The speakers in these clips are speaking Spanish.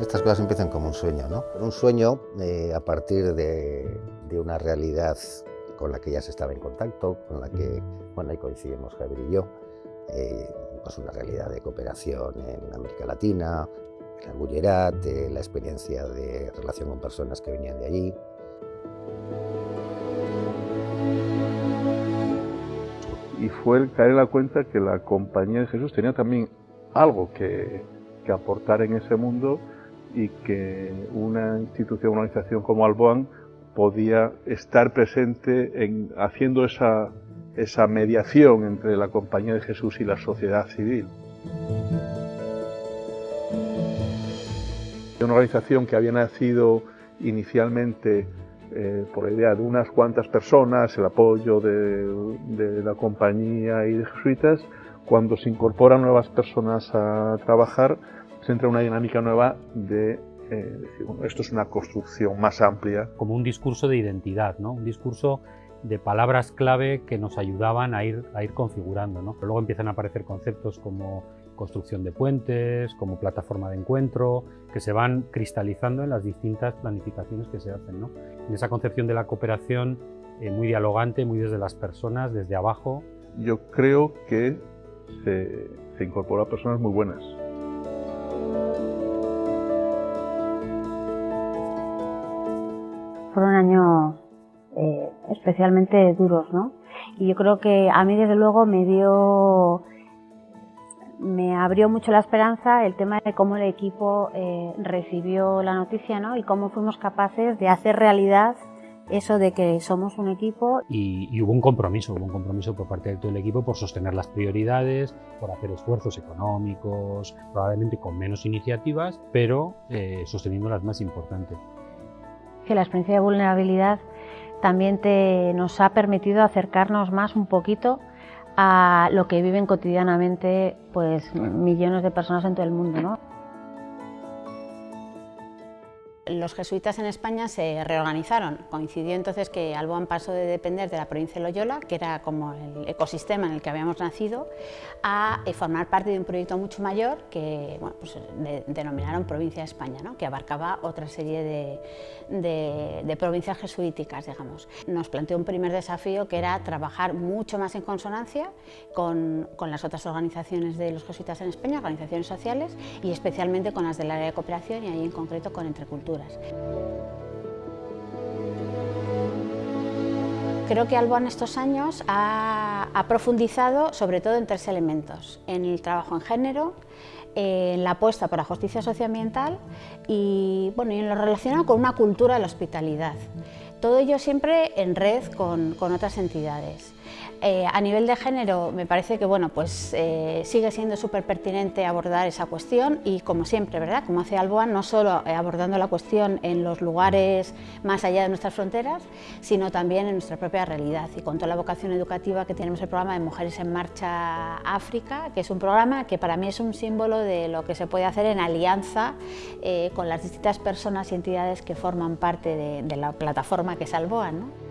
estas cosas empiezan como un sueño, ¿no? Un sueño eh, a partir de, de, una realidad con la que ya se estaba en contacto, con la que, bueno, ahí coincidimos Javier y yo, eh, pues una realidad de cooperación en América Latina, la Guyerat, la experiencia de relación con personas que venían de allí. Y fue el caer en la cuenta que la Compañía de Jesús tenía también algo que, que aportar en ese mundo y que una institución, una organización como Alboan podía estar presente en haciendo esa, esa mediación entre la Compañía de Jesús y la sociedad civil. Una organización que había nacido inicialmente eh, por la idea de unas cuantas personas, el apoyo de, de, la compañía y de jesuitas, cuando se incorporan nuevas personas a trabajar, se entra una dinámica nueva de eh, decir, bueno, esto es una construcción más amplia. Como un discurso de identidad, ¿no? un discurso de palabras clave que nos ayudaban a ir, a ir configurando. ¿no? Pero luego empiezan a aparecer conceptos como construcción de puentes, como plataforma de encuentro, que se van cristalizando en las distintas planificaciones que se hacen. ¿no? En esa concepción de la cooperación eh, muy dialogante, muy desde las personas, desde abajo. Yo creo que se, se incorporó a personas muy buenas. Fueron años eh, especialmente duros, ¿no? Y yo creo que a mí desde luego me dio me abrió mucho la esperanza el tema de cómo el equipo eh, recibió la noticia ¿no? y cómo fuimos capaces de hacer realidad eso de que somos un equipo. Y, y, hubo un compromiso, hubo un compromiso por parte de todo el equipo por sostener las prioridades, por hacer esfuerzos económicos, probablemente con menos iniciativas, pero eh, sosteniendo las más importantes. Que la experiencia de vulnerabilidad también te, nos ha permitido acercarnos más un poquito a lo que viven cotidianamente pues millones de personas en todo el mundo, ¿no? Los jesuitas en España se reorganizaron. Coincidió entonces que Alboan pasó de depender de la provincia de Loyola, que era como el ecosistema en el que habíamos nacido, a eh, formar parte de un proyecto mucho mayor que pues, de, denominaron Provincia de España, que abarcaba otra serie de, provincias jesuíticas. Digamos. Nos planteó un primer desafío que era trabajar mucho más en consonancia con, con las otras organizaciones de los jesuitas en España, organizaciones sociales, y especialmente con las del área de cooperación y ahí en concreto con Entrecultura. Creo que Alboan estos años ha, ha, profundizado sobre todo en tres elementos, en el trabajo en género, en la apuesta por la justicia socioambiental y, bueno, y en lo relacionado con una cultura de la hospitalidad. Todo ello siempre en red con, otras entidades. Eh, a nivel de género me parece que bueno, pues, eh, sigue siendo súper pertinente abordar esa cuestión y como siempre, ¿verdad? como hace Alboa, no solo eh, abordando la cuestión en los lugares más allá de nuestras fronteras, sino también en nuestra propia realidad y con toda la vocación educativa que tenemos el programa de Mujeres en Marcha África, que es un programa que para mí es un símbolo de lo que se puede hacer en alianza con las distintas personas y entidades que forman parte de la plataforma que es Alboa. ¿no?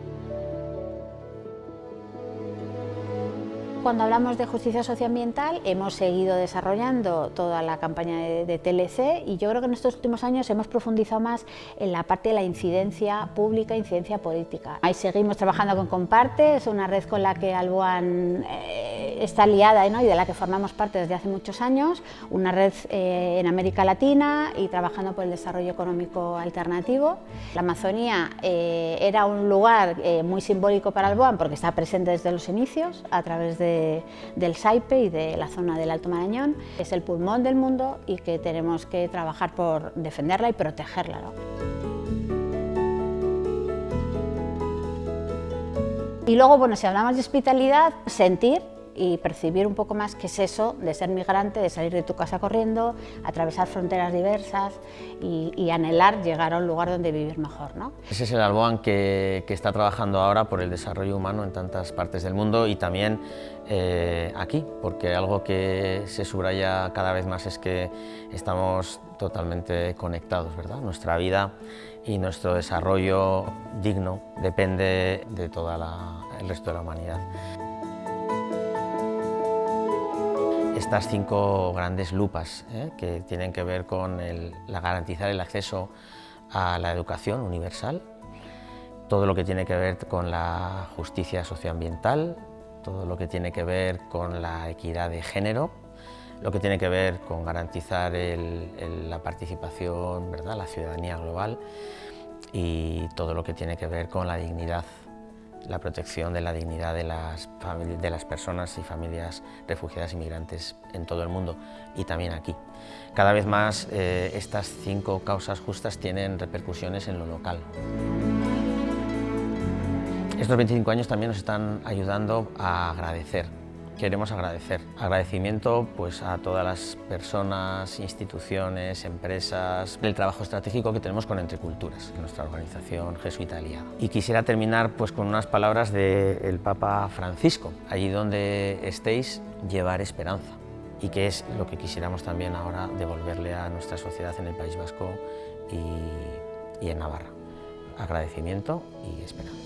Cuando hablamos de justicia socioambiental hemos seguido desarrollando toda la campaña de, de, TLC y yo creo que en estos últimos años hemos profundizado más en la parte de la incidencia pública, incidencia política. Ahí seguimos trabajando con Comparte, es una red con la que Alboan eh, está liada ¿no? y de la que formamos parte desde hace muchos años, una red eh, en América Latina y trabajando por el desarrollo económico alternativo. La Amazonía eh, era un lugar eh, muy simbólico para Alboan porque está presente desde los inicios a través de del Saipe y de la zona del Alto Marañón. Es el pulmón del mundo y que tenemos que trabajar por defenderla y protegerla. ¿no? Y luego, bueno, si hablamos de hospitalidad, sentir y percibir un poco más qué es eso de ser migrante, de salir de tu casa corriendo, atravesar fronteras diversas y, y anhelar llegar a un lugar donde vivir mejor. ¿no? Ese es el Alboan que, que, está trabajando ahora por el desarrollo humano en tantas partes del mundo y también eh, aquí, porque algo que se subraya cada vez más es que estamos totalmente conectados, ¿verdad? Nuestra vida y nuestro desarrollo digno depende de todo el resto de la humanidad. Estas cinco grandes lupas ¿eh? que tienen que ver con la garantizar el acceso a la educación universal, todo lo que tiene que ver con la justicia socioambiental, todo lo que tiene que ver con la equidad de género, lo que tiene que ver con garantizar la participación, ¿verdad? la ciudadanía global y todo lo que tiene que ver con la dignidad, la protección de la dignidad de las, de las personas y familias refugiadas y migrantes en todo el mundo y también aquí. Cada vez más eh, estas cinco causas justas tienen repercusiones en lo local. Estos 25 años también nos están ayudando a agradecer. Queremos agradecer. Agradecimiento pues, a todas las personas, instituciones, empresas, el trabajo estratégico que tenemos con Entreculturas, nuestra organización jesuita aliada. Y quisiera terminar pues, con unas palabras del Papa Francisco. Allí donde estéis, llevar esperanza. Y que es lo que quisiéramos también ahora devolverle a nuestra sociedad en el País Vasco y, y en Navarra. Agradecimiento y esperanza.